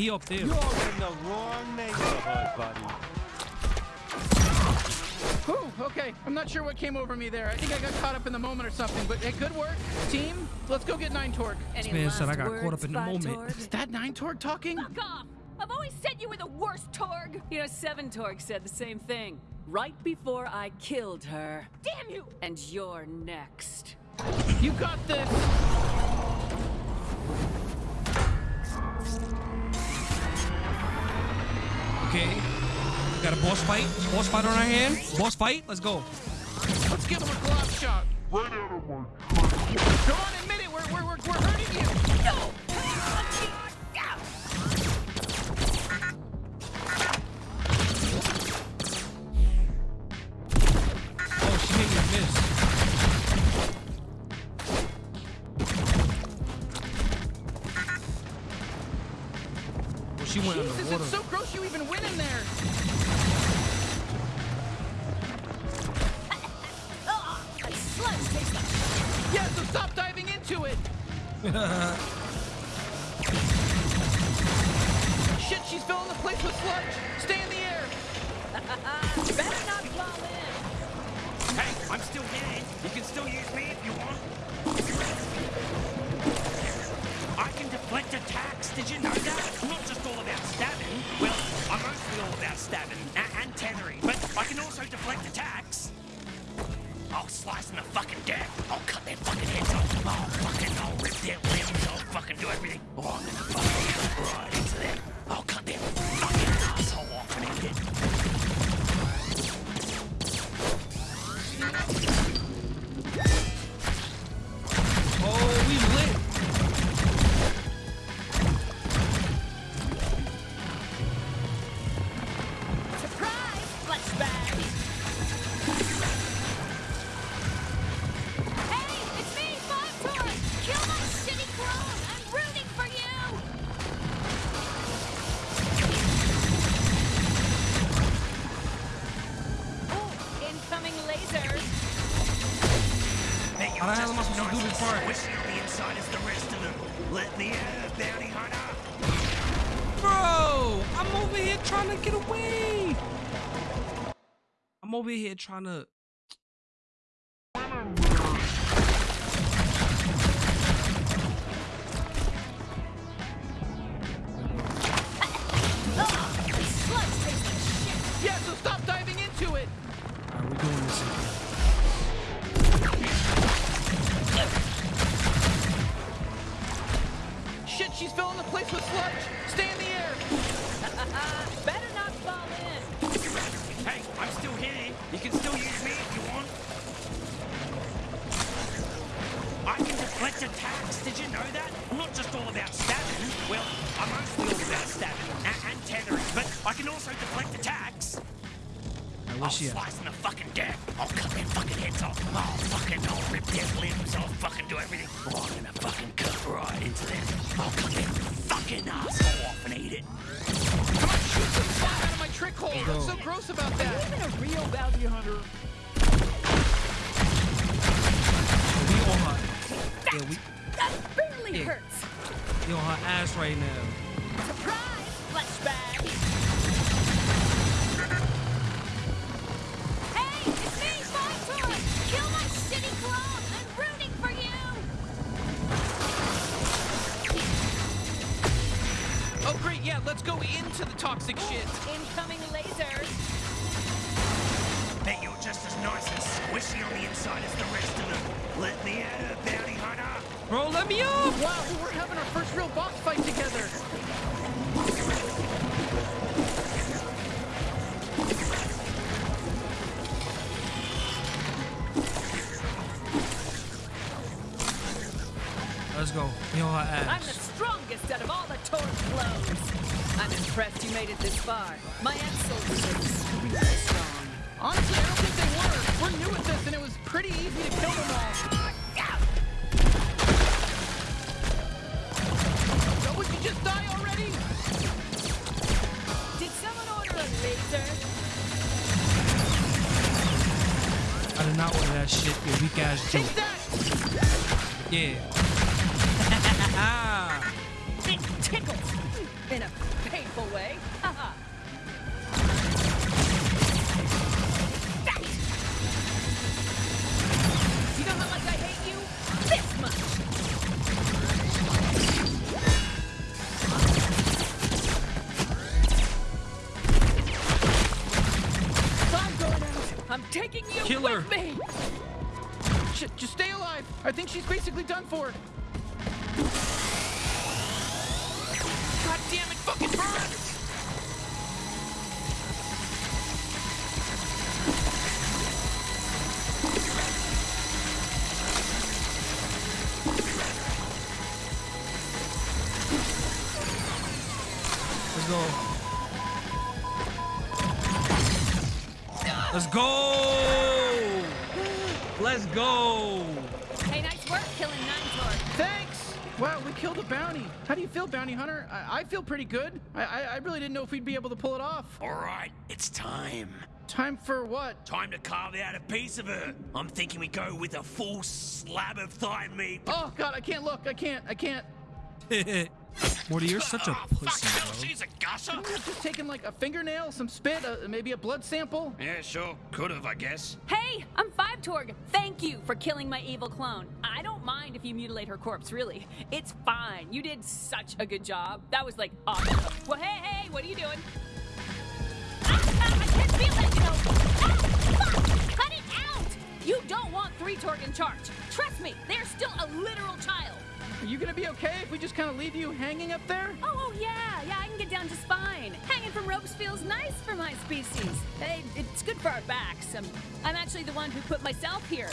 He up there. You're in the wrong neighborhood, buddy. Whew, okay, I'm not sure what came over me there. I think I got caught up in the moment or something, but hey, good work, team. Let's go get Nine Torg. This man said I got caught up in the moment. Is that Nine Torg talking? Fuck off! I've always said you were the worst Torg! You know, Seven Torg said the same thing. Right before I killed her. Damn you! And you're next. You got this. Okay. We got a boss fight. Boss fight on our hand. Boss fight. Let's go. Let's give him a glob shot. Right out of my Go on, admit it. We're, we're, we're, we're hurting you. No! You even went in there. Like sludge takes the Yeah, so stop diving into it. Shit, she's filling the place with sludge. Stay in the trying to go into the toxic shit. I'm impressed you made it this far. My ex-soldiers are stupidly strong. Honestly, I don't think they were. We're new at this, and it was pretty easy to kill them all. Don't we just die already? Did someone order laser? I did not order that shit, you weak-ass joke. That! Yeah. basically done for. feel, Bounty Hunter. I, I feel pretty good. I, I really didn't know if we'd be able to pull it off. All right, it's time. Time for what? Time to carve out a piece of her. I'm thinking we go with a full slab of thigh meat. Oh, God, I can't look. I can't. I can't. Morty, you're such a oh, pussy. Fuck, bro. she's a gusher. Couldn't have just taken like a fingernail, some spit, uh, maybe a blood sample. Yeah, sure, could have, I guess. Hey, I'm Five Torg. Thank you for killing my evil clone. I don't mind if you mutilate her corpse, really. It's fine. You did such a good job. That was like awesome. Well, hey, hey, what are you doing? Ah, ah, I can't feel it, you know. Ah, fuck! Cut it out! You don't want Three Torg in charge. Trust me, they're still a literal child. Are you gonna be okay if we just kind of leave you hanging up there? Oh, oh, yeah, yeah, I can get down just fine. Hanging from ropes feels nice for my species. Hey, it's good for our backs. I'm, I'm actually the one who put myself here.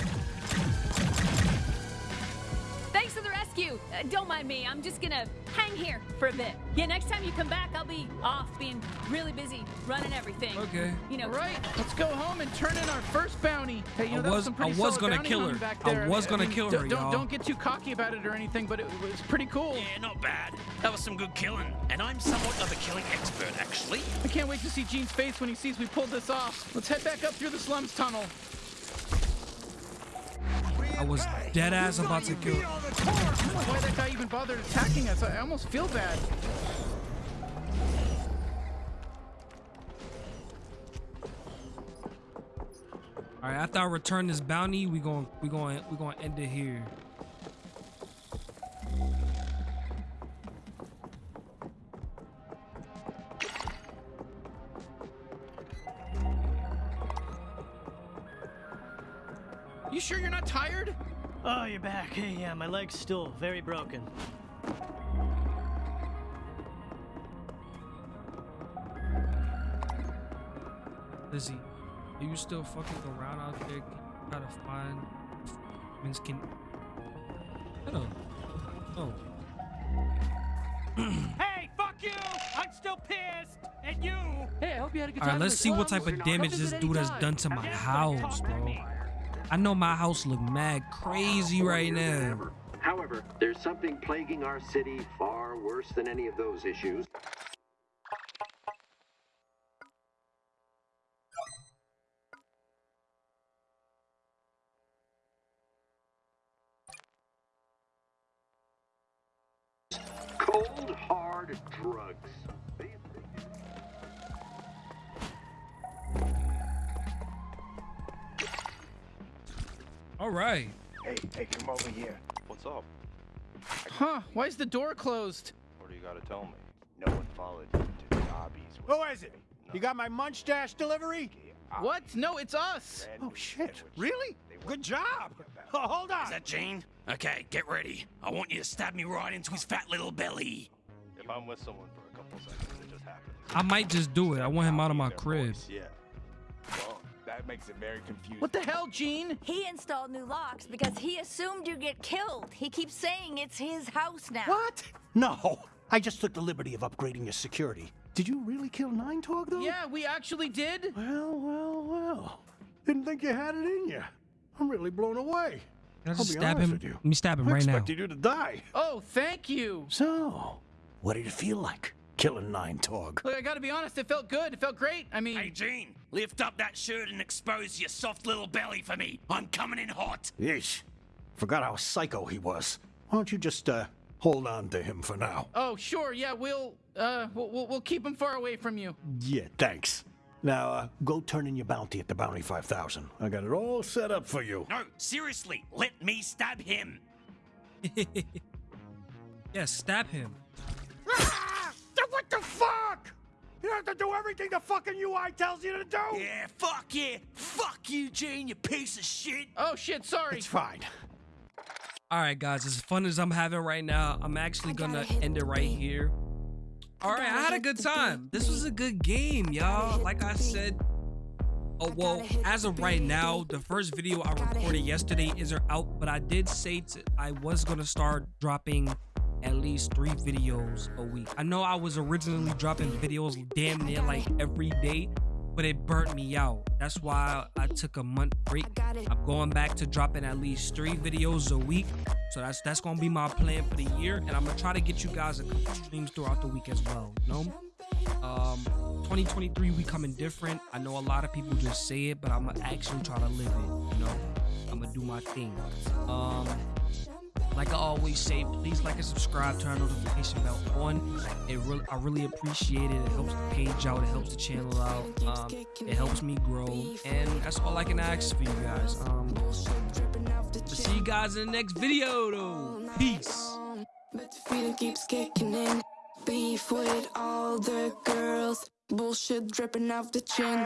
Thanks for the rescue. Uh, don't mind me. I'm just gonna hang here for a bit. Yeah, next time you come back, I'll be off being really busy running everything. Okay. You know. Right, let's go home and turn in our first bounty. Hey, you know, I that was was- some pretty I was gonna kill her. Back I was gonna mean, kill her, Don't, don't get too cocky about it or anything, but it was pretty cool. Yeah, not bad. That was some good killing. And I'm somewhat of a killing expert, actually. I can't wait to see Gene's face when he sees we pulled this off. Let's head back up through the slums tunnel. I was dead ass about to kill. I don't know why that guy even bothered attacking us. I almost feel bad. All right, after I return this bounty, we going we going we going to end it here. You sure you're not tired? Oh, you're back. Hey, yeah, my leg's still very broken. Lizzie, are you still fucking around out there? Can you try to find Vince can. Hello. Oh. Hey, fuck you! I'm still pissed at you. Hey, I hope you had a good All time. right, let's see what type of damage this dude has done to my house, bro. I know my house look mad crazy right now. However, there's something plaguing our city far worse than any of those issues. Right. Hey, hey, come over here. What's up? Huh? Why is the door closed? What do you gotta tell me? No one followed you to the lobbies. Who is it? You got my munch dash delivery? What? No, it's us. Oh shit! Really? Good job. Oh, hold on. Is that Gene? Okay, get ready. I want you to stab me right into his fat little belly. If I'm with someone for a couple seconds, it just happens. I might just do it. I want him out of my crib. Yeah. Well, that makes it very confusing. What the hell, Gene? He installed new locks because he assumed you'd get killed. He keeps saying it's his house now. What? No. I just took the liberty of upgrading your security. Did you really kill Nine Torg, though? Yeah, we actually did. Well, well, well. Didn't think you had it in you. I'm really blown away. Can I I'll be stab honest him? with you. Let me stab him I right now. expected you to die. Oh, thank you. So, what did it feel like killing Nine Torg? Look, I gotta be honest, it felt good. It felt great. I mean, Hey, Gene, lift up that shirt and expose your soft little belly for me. I'm coming in hot. Yeesh. Forgot how psycho he was. Why don't you just, uh, hold on to him for now? oh, sure, yeah, we'll, uh, we'll, we'll, we'll keep him far away from you. Yeah, thanks. Now, uh, go turn in your bounty at the Bounty 5000. I got it all set up for you. No, seriously, let me stab him. yeah, stab him. What the fuck? You have to do everything the fucking UI tells you to do? Yeah, fuck yeah. Fuck you, Gene, you piece of shit. Oh, shit, sorry. It's fine. All right, guys, as fun as I'm having right now, I'm actually gonna end it right here. All right, I had a good time. This was a good game, y'all. Like I said, oh well, as of right now, the first video I recorded yesterday isn't out, but I did say to, I was gonna start dropping at least three videos a week. I know I was originally dropping videos damn near like every day, but it burnt me out. That's why I took a month break. I'm going back to dropping at least three videos a week. So that's that's gonna be my plan for the year, and I'm gonna try to get you guys a couple streams throughout the week as well. You know, um, 2023 we coming different. I know a lot of people just say it, but I'm gonna actually try to live it. You know, I'm gonna do my thing. Um, Like I always say, please like and subscribe, turn notification bell on. It really, I really appreciate it. It helps the page out, it helps the channel out, um, it helps me grow, and that's all I can ask for you guys. Um, see you guys in the next video, though. Peace. But the feeling keeps kicking in. Beef with all the girls. Bullshit dripping off the chin.